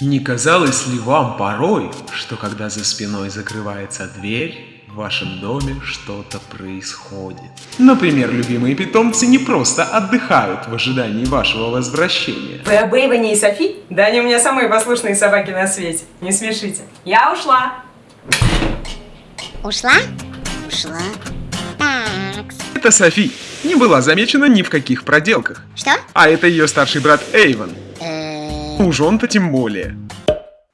Не казалось ли вам порой, что когда за спиной закрывается дверь, в вашем доме что-то происходит? Например, любимые питомцы не просто отдыхают в ожидании вашего возвращения. Вы об Эйвоне и Софи? Да они у меня самые послушные собаки на свете. Не смешите. Я ушла. Ушла? Ушла. Так. Это Софи. Не была замечена ни в каких проделках. Что? А это ее старший брат Эйвен. Уж он-то тем более.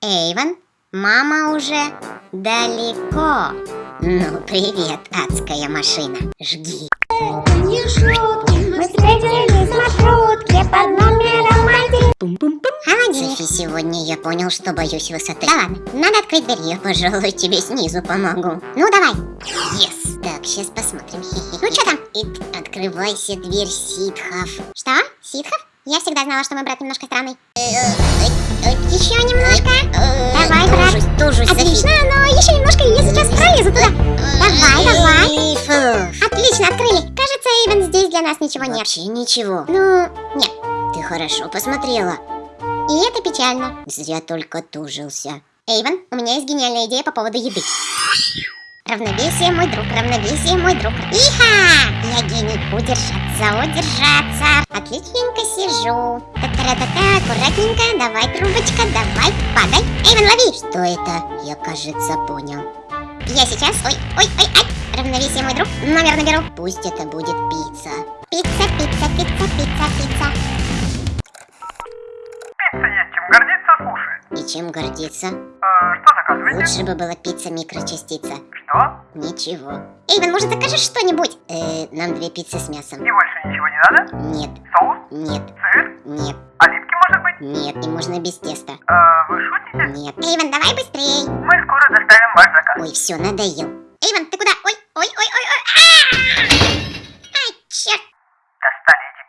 Эйвен, мама уже далеко. Ну, привет, адская машина. Жги. Мы встретились в маршрутке под номером один. Софи, сегодня я понял, что боюсь высоты. Да ладно, надо открыть дверь. Я, пожалуй, тебе снизу помогу. Ну, давай. Yes. Так, сейчас посмотрим. Ну, что там? И открывайся, дверь ситхов. Что? Ситхов? Я всегда знала, что мой брат немножко странный. Еще немножко. Давай, брат. Отлично, но еще немножко, и я сейчас пролезу туда. Давай, давай. Отлично, открыли. Кажется, Эйвен, здесь для нас ничего нет. Вообще ничего. Ну, нет. Ты хорошо посмотрела. И это печально. Зря только тужился. Эйвен, у меня есть гениальная идея по поводу еды. Равновесие, мой друг, равновесие, мой друг. Иха! Я гений. Удержаться, удержаться. Отличненько сижу. Та-та-та-та, аккуратненько. Давай, трубочка, давай, падай. Эйвен, лови! Что это? Я, кажется, понял. Я сейчас... Ой, ой, ой, ай. Равновесие, мой друг. Номер наберу. Пусть это будет. Пицца, пицца, пицца, пицца, пицца. Пицца И чем гордиться? Э, что заказываете? Лучше бы была пицца микрочастица. Что? Ничего. Эйвен, может, закажешь что-нибудь? Э, нам две пиццы с мясом. И больше ничего не надо? Нет, Соус? нет, Сыр? нет, Оливки, может быть? нет, и можно без теста. Э, вы шутите? Нет. Эйвен, давай быстрей. Мы скоро доставим ваш заказ. Ой, все, надоел. Эйвен, ты куда? Ой, ой, ой, ой, ой. А! Ай, черт. Достали эти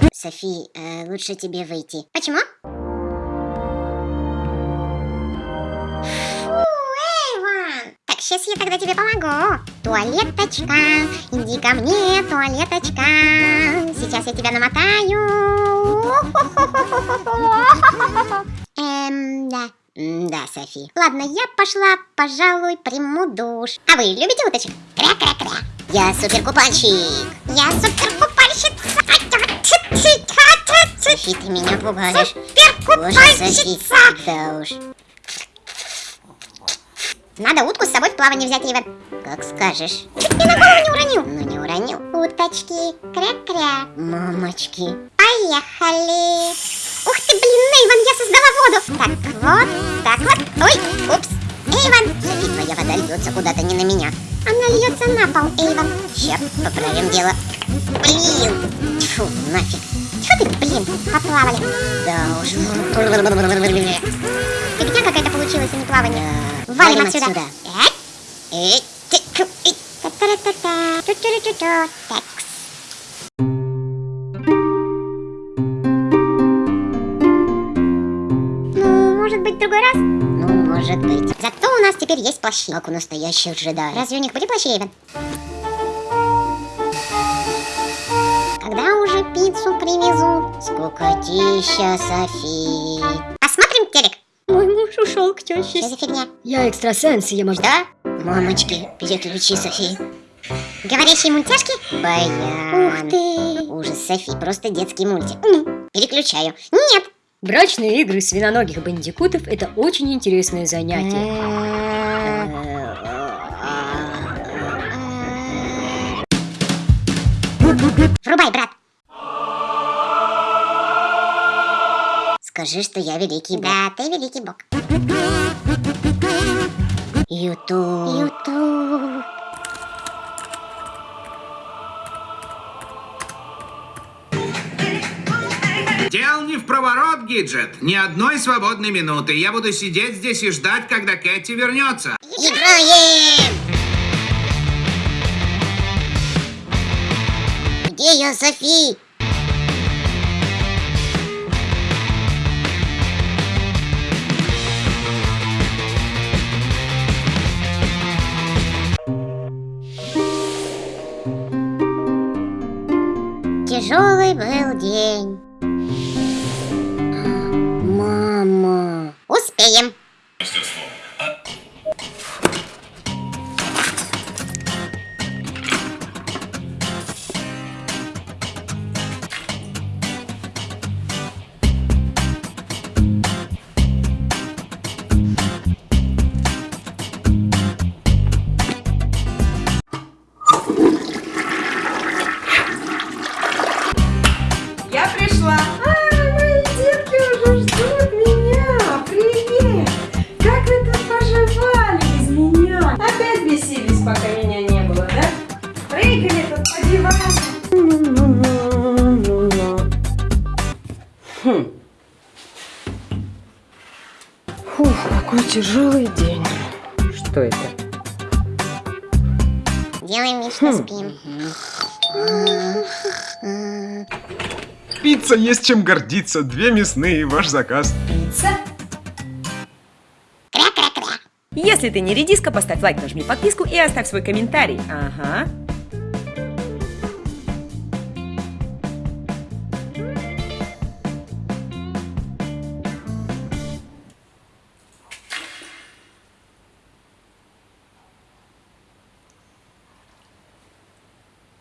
психи. Софи, э, лучше тебе выйти. Почему? Так, сейчас я тогда тебе помогу. Туалеточка, иди ко мне, туалеточка. Сейчас я тебя намотаю. Эм, да. Да, Софи. Ладно, я пошла, пожалуй, приму душ. А вы любите уточек? Кря-кря-кря. Я суперкупальщик. Я суперкупальщица. Софи, ты меня пугаешь. Суперкупальщица. да уж. Надо утку с собой в плавание взять, Эйвен. Как скажешь. Чуть мне на голову не уронил. Ну, не уронил. Уточки, кря-кря. Мамочки. Поехали. Ух ты, блин, Эйвен, я создала воду. Так вот, так вот. Ой, упс. Эйвен, Софи, твоя вода льется куда-то не на меня. она льется на пол, Эйвен. Ща, поправим дело. Блин. Тьфу, нафиг. Блин, поплавали? Да уж. Фигня какая-то получилась, а не плавание. Да. Валим отсюда. Эй, Эй, ты, тьфу, эй. та-та-та-та, тю-тю-тю-тю. Такс. Ну, может быть, другой раз? Ну, может быть. Зато у нас теперь есть плащи. Как у настоящих джедаев. Разве у них были плащи, Эйвен? Уже пиццу привезут? Скукотища, Софи. Посмотрим телек. Мой муж ушел к теще. Что за фигня? Я экстрасенс, я могу... Да? Мамочки, переключи, Софи. Говорящие мультяшки? Баян. Ух ты. Ужас, Софи, просто детский мультик. Переключаю. Нет. Брачные игры свиноногих бандикутов – это очень интересное занятие. Врубай, брат. Скажи, что я великий бог. Да, ты великий бог. Ютуб. Ютуб. Дел не в проворот, Гиджет. Ни одной свободной минуты. Я буду сидеть здесь и ждать, когда Кэти вернется. Играем! Где я, Софи? Тяжелый был день. Тяжелый день. Что это? Делаем вид, что спим. Пицца есть чем гордиться. Две мясные, ваш заказ. Пицца? Кря-кря-кря. Если ты не редиска, поставь лайк, нажми подписку и оставь свой комментарий. Ага.